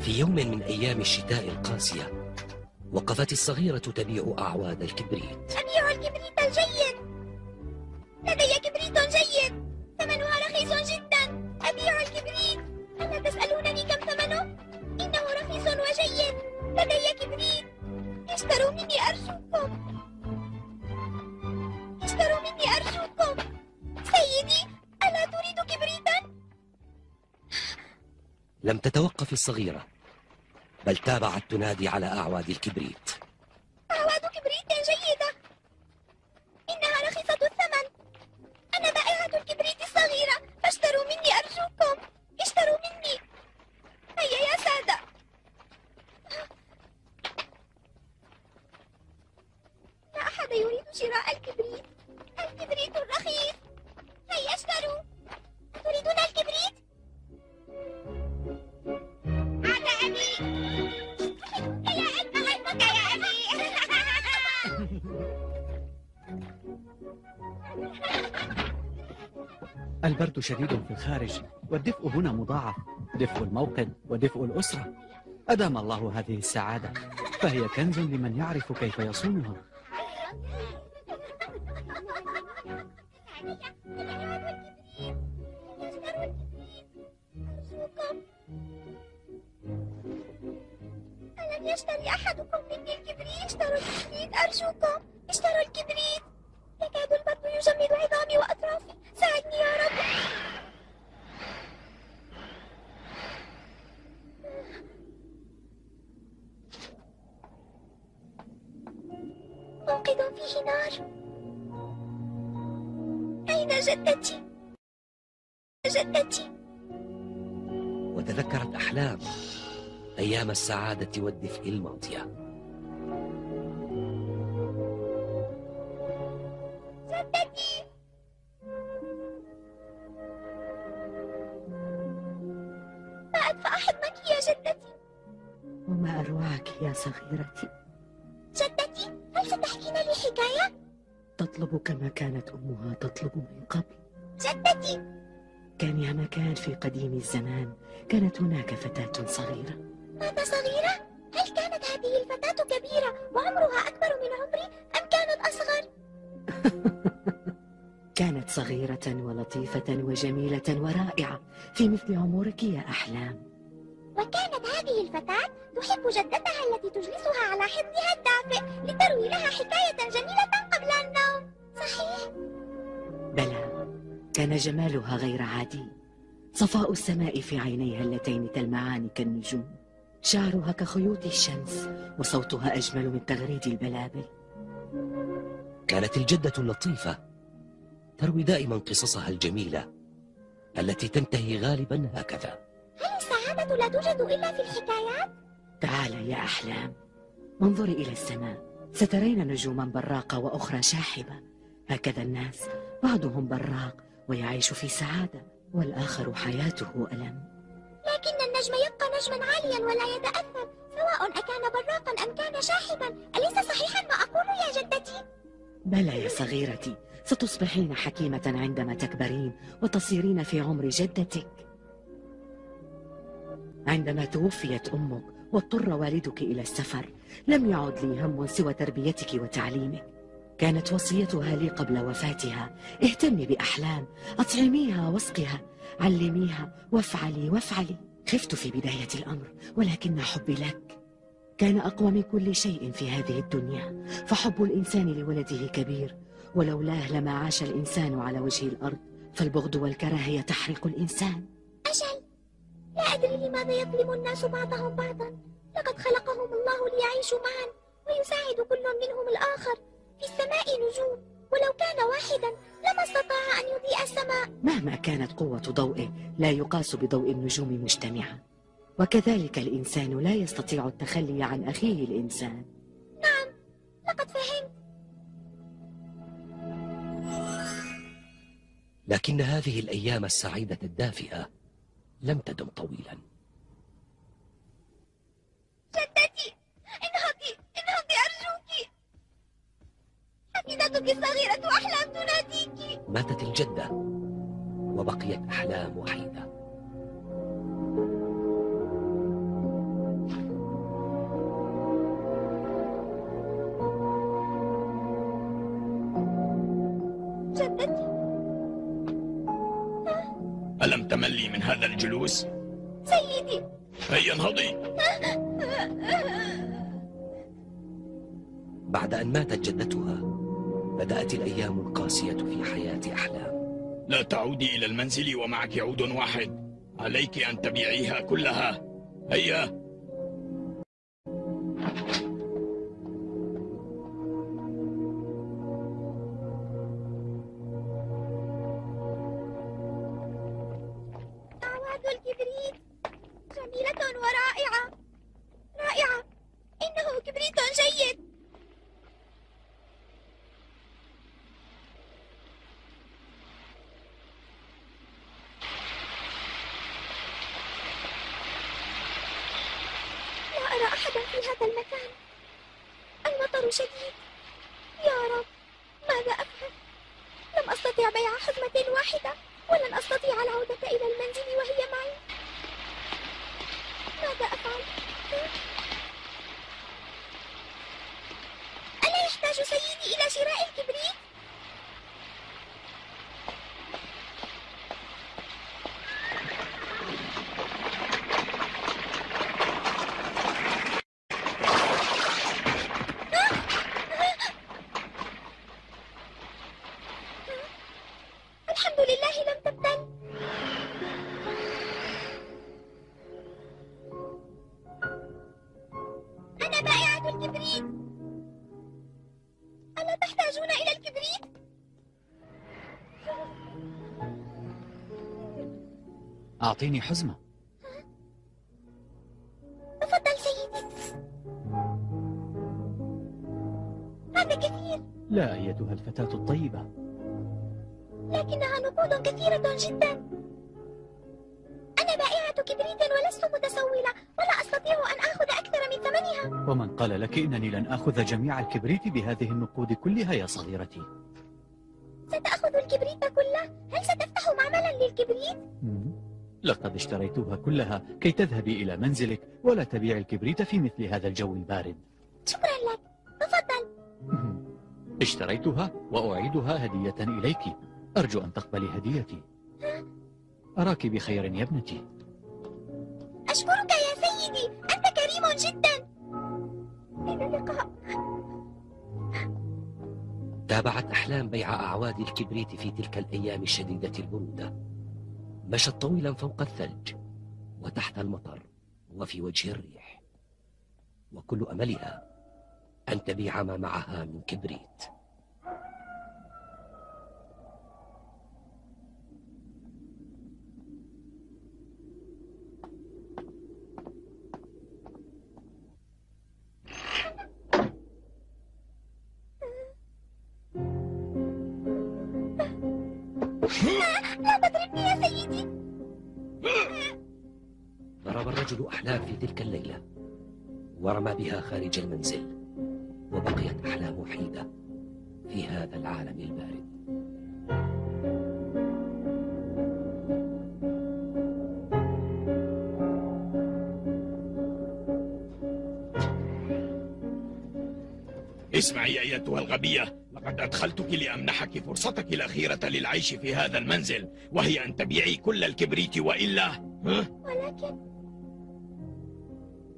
في يوم من أيام الشتاء القاسية وقفت الصغيرة تبيع أعواد الكبريت. أبيع الكبريت الجيد لدي كبريت جيد! ثمنها رخيص جدا! أبيع الكبريت! ألا تسألونني كم ثمنه؟ إنه رخيص وجيد! لدي كبريت! اشتروا مني أرجوكم! اشتروا مني أرجوكم! سيدي ألا تريد كبريتا؟ لم تتوقف الصغيرة بل تابعت تنادي على أعواد الكبريت. شديد في الخارج والدفء هنا مضاعف. دفء الموقد ودفء الأسرة. أدام الله هذه السعادة فهي كنز لمن يعرف كيف يصونها. ألم يشتري أحدكم مني الكبريت؟ اشتروا الكبريت أرجوكم. اشتروا الكبريت السعادة والدفء الماضية. جدتي ما أدفع حضنك يا جدتي. وما أروعك يا صغيرتي. جدتي هل ستحكين لي حكاية؟ تطلب كما كانت أمها تطلب من قبل. جدتي. كان يا مكان في قديم الزمان. كانت هناك فتاة صغيرة. ماذا صغيرة؟ هل كانت هذه الفتاة كبيرة وعمرها أكبر من عمري أم كانت أصغر؟ كانت صغيرة ولطيفة وجميلة ورائعة في مثل عمرك يا أحلام وكانت هذه الفتاة تحب جدتها التي تجلسها على حضنها الدافئ لتروي لها حكاية جميلة قبل النوم صحيح؟ بلى كان جمالها غير عادي صفاء السماء في عينيها اللتين تلمعان كالنجوم شعرها كخيوط الشمس وصوتها أجمل من تغريد البلابل كانت الجدة اللطيفة تروي دائما قصصها الجميلة التي تنتهي غالبا هكذا. هل السعادة لا توجد إلا في الحكايات؟ تعال يا أحلام انظري إلى السماء. سترين نجوما براقة وأخرى شاحبة. هكذا الناس بعضهم براق ويعيش في سعادة والآخر حياته ألم. النجم يبقى نجما عاليا ولا يتأثر سواء أكان براقا أم كان شاحبا. أليس صحيحا ما أقول يا جدتي؟ بلى يا صغيرتي ستصبحين حكيمة عندما تكبرين وتصيرين في عمر جدتك. عندما توفيت أمك واضطر والدك إلى السفر لم يعد لي هم سوى تربيتك وتعليمك. كانت وصيتها لي قبل وفاتها. اهتمي بأحلام أطعميها واسقها علميها وافعلي وافعلي. خفت في بداية الأمر ولكن حبي لك كان أقوى من كل شيء في هذه الدنيا. فحب الإنسان لولده كبير ولولاه لما عاش الإنسان على وجه الأرض فالبغض والكراهية تحرق الإنسان. أجل لا أدري لماذا يظلم الناس بعضهم بعضا. لقد خلقهم الله ليعيشوا معا ويساعد كل منهم الآخر في السماء نجوم. ولو كان واحدا لما استطاع أن يضيء السماء. مهما كانت قوة ضوئه لا يقاس بضوء النجوم مجتمعا وكذلك الإنسان لا يستطيع التخلي عن أخيه الإنسان. نعم لقد فهمت. لكن هذه الأيام السعيدة الدافئة لم تدم طويلا. جدتي انهضي جدتك الصغيرة أحلام تناديك. ماتت الجدة وبقيت أحلام وحيدة. جدتي. ألم تملي من هذا الجلوس؟ سيدي. هيا انهضي بعد أن ماتت جدتها بدأت الأيام القاسية في حياة أحلام. لا تعودي إلى المنزل ومعك عود واحد. عليك أن تبيعيها كلها. هيا. أعطيني حزمة. تفضل سيدي. هذا كثير. لا أيتها الفتاة الطيبة. لكنها نقود كثيرة جدا. أنا بائعة كبريت ولست متسولة. ولا أستطيع أن آخذ أكثر من ثمنها. ومن قال لك إنني لن آخذ جميع الكبريت بهذه النقود كلها يا صغيرتي. ستأخذ الكبريت كله؟ هل ستفتح معملا للكبريت؟ لقد اشتريتها كلها كي تذهبي إلى منزلك ولا تبيع الكبريت في مثل هذا الجو البارد. شكرا لك. تفضل. اشتريتها وأعيدها هدية إليك. أرجو أن تقبلي هديتي. أراك بخير يا ابنتي. أشكرك يا سيدي. أنت كريم جدا. إلى اللقاء. تابعت أحلام بيع أعواد الكبريت في تلك الأيام الشديدة البرودة. مشت طويلا فوق الثلج وتحت المطر وفي وجه الريح. وكل أملها أن تبيع ما معها من كبريت. الرجل أحلام في تلك الليلة ورمى بها خارج المنزل وبقيت أحلام وحيدة في هذا العالم البارد اسمعي أيتها الغبية لقد أدخلتك لأمنحك فرصتك الأخيرة للعيش في هذا المنزل وهي أن تبيعي كل الكبريت وإلا ها؟ ولكن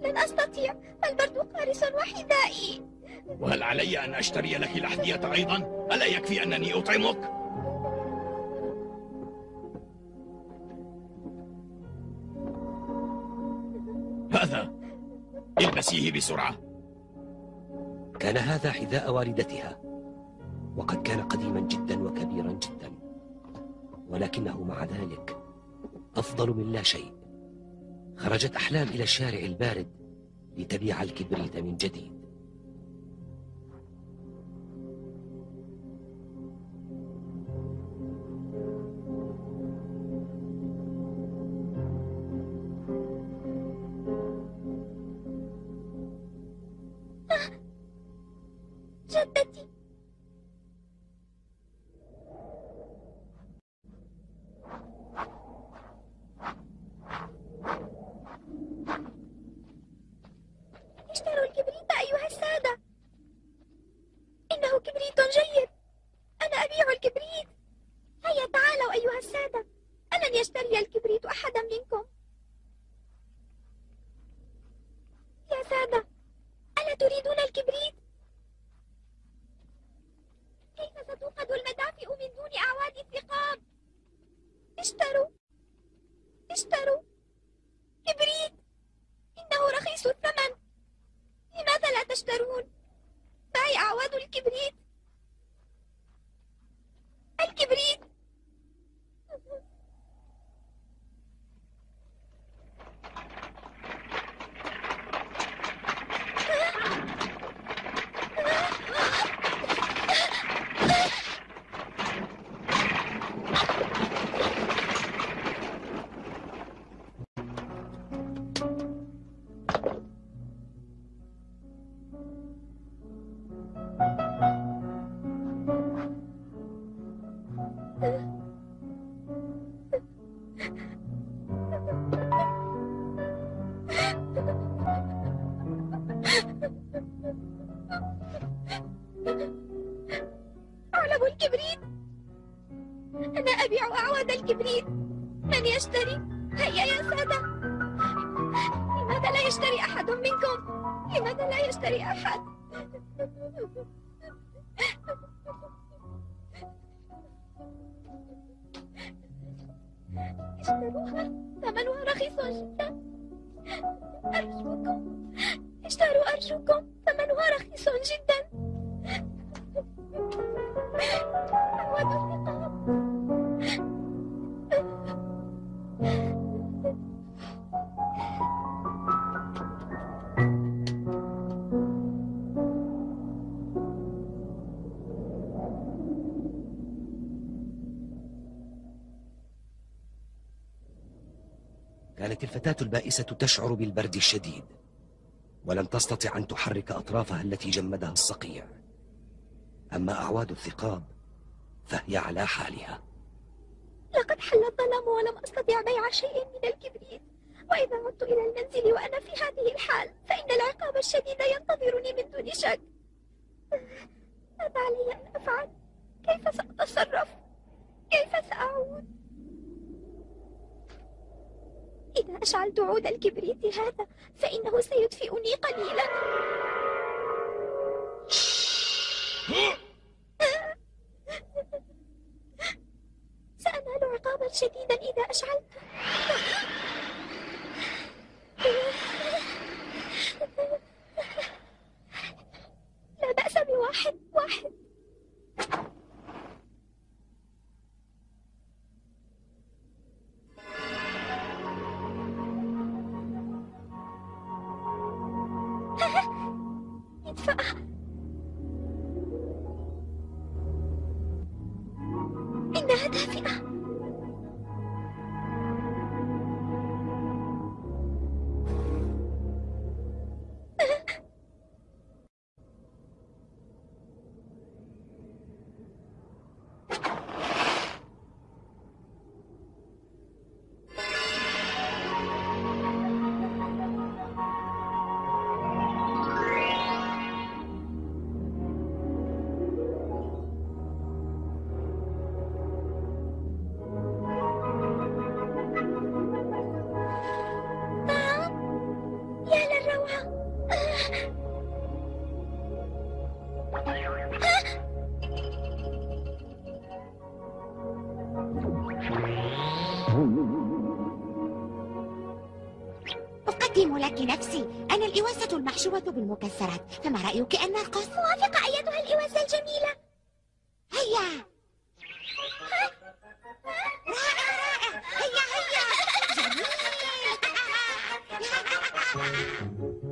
لن أستطيع. البرد قارس وحذائي وهل علي أن أشتري لك الأحذية أيضا؟ ألا يكفي أنني أطعمك؟ هذا. البسيه بسرعة. كان هذا حذاء والدتها. وقد كان قديما جدا وكبيرا جدا. ولكنه مع ذلك أفضل من لا شيء. خرجت أحلام إلى الشارع البارد لتبيع الكبريت من جديد. جدتي أرجوكم. اشتروا أرجوكم. ثمنها رخيص جدا؟ الفتاة البائسة تشعر بالبرد الشديد ولم تستطع أن تحرك أطرافها التي جمدها الصقيع أما أعواد الثقاب فهي على حالها لقد حل الظلام ولم أستطع بيع شيء من الكبريت وإذا عدت إلى المنزل وأنا في هذه الحال فإن العقاب الشديد ينتظرني من دون شك ماذا علي أن أفعل؟ كيف سأتصرف؟ كيف سأعود؟ إذا أشعلت عود الكبريت هذا فإنه سيدفئني قليلا. سأنال عقابا شديدا إذا أشعلته لا بأس بواحد واحد. لك نفسي. أنا الإواسة المحشوة بالمكسرات. فما رأيك أن نرقص؟ موافقة أيتها الإواسة الجميلة. هيا! رائع رائع. هيا هيا. أرقص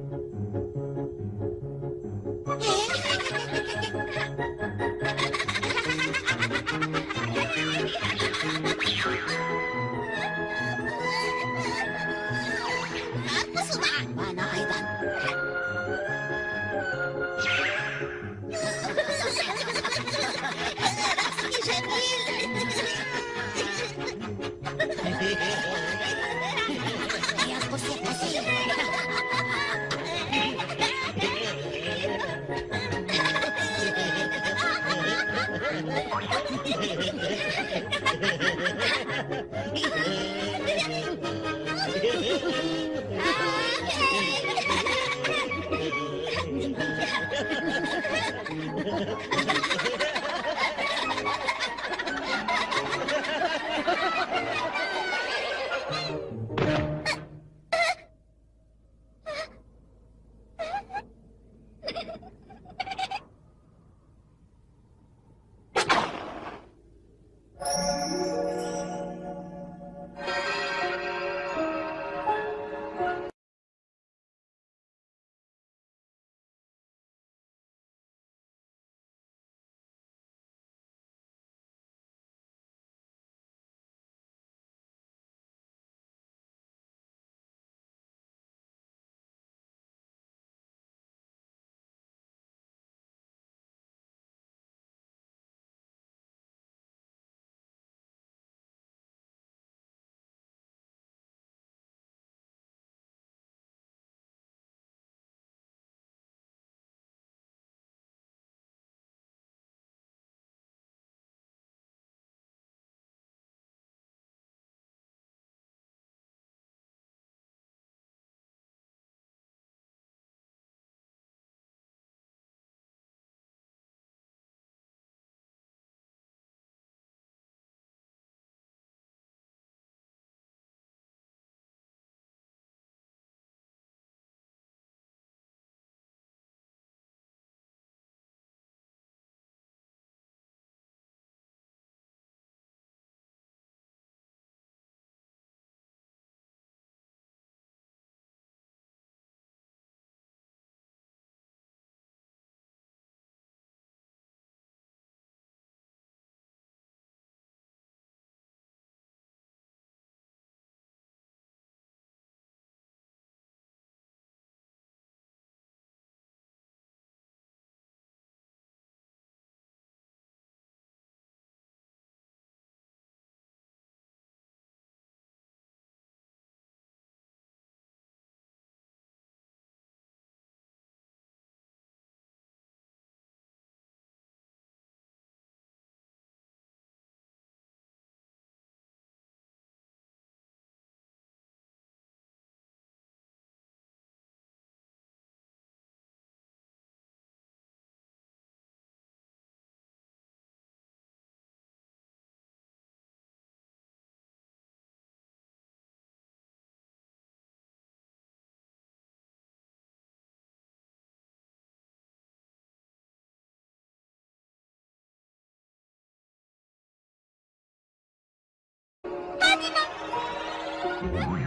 you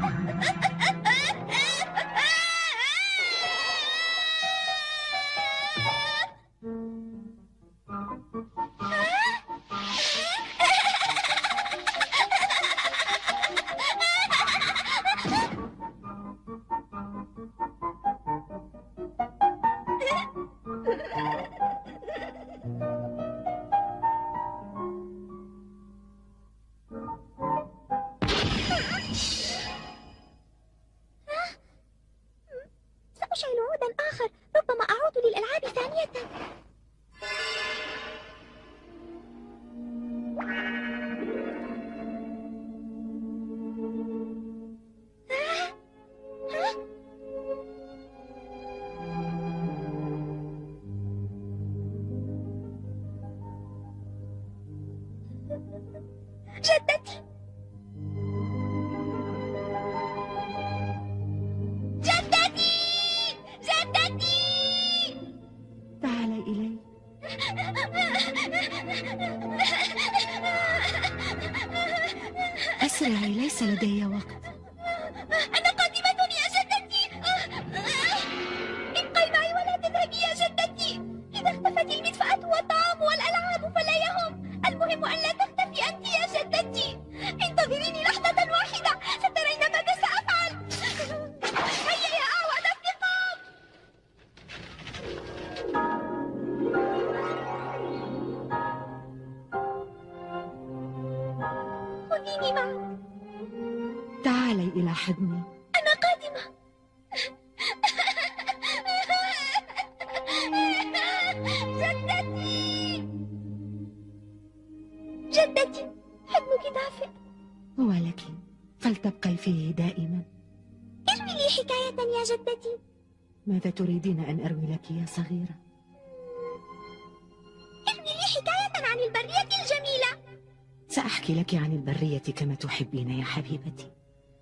أسرعي ليس لدي وقت. فلتبقي فيه دائما. اروي لي حكاية يا جدتي. ماذا تريدين أن أروي لك يا صغيرة؟ عن البرية الجميلة. سأحكي لك عن البرية كما تحبين يا حبيبتي.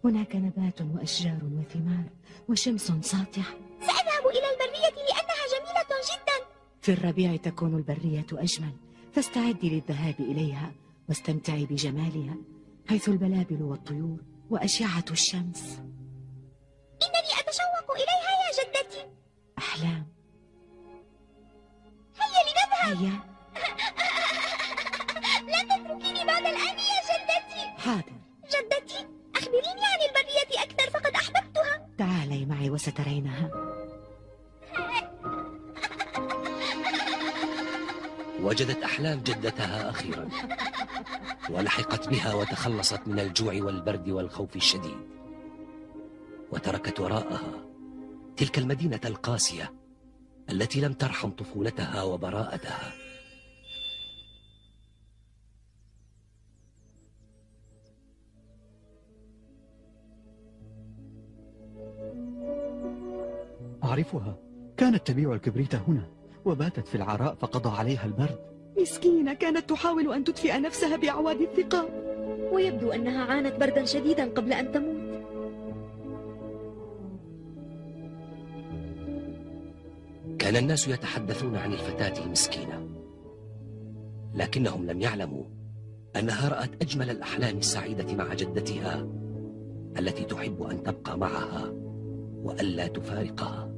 هناك نبات وأشجار وثمار وشمس ساطعة. سأذهب إلى البرية لأنها جميلة جدا. في الربيع تكون البرية أجمل. فاستعدي للذهاب إليها واستمتعي بجمالها حيث البلابل والطيور وأشعة الشمس. إنني أتشوق إليها يا جدتي. أحلام. هيا لنذهب. هيا. لا تتركيني بعد الآن يا جدتي. حاضر. جدتي أخبريني عن البرية أكثر فقد أحببتها. تعالي معي وسترينها. وجدت أحلام جدتها أخيرا. ولحقت بها وتخلصت من الجوع والبرد والخوف الشديد. وتركت وراءها تلك المدينة القاسية التي لم ترحم طفولتها وبراءتها. أعرفها. كانت تبيع الكبريت هنا وباتت في العراء فقضى عليها البرد. مسكينة كانت تحاول أن تدفئ نفسها بأعواد الثقاب ويبدو أنها عانت بردا شديدا قبل أن تموت. كان الناس يتحدثون عن الفتاة المسكينة لكنهم لم يعلموا أنها رأت أجمل الأحلام السعيدة مع جدتها التي تحب أن تبقى معها وألا تفارقها.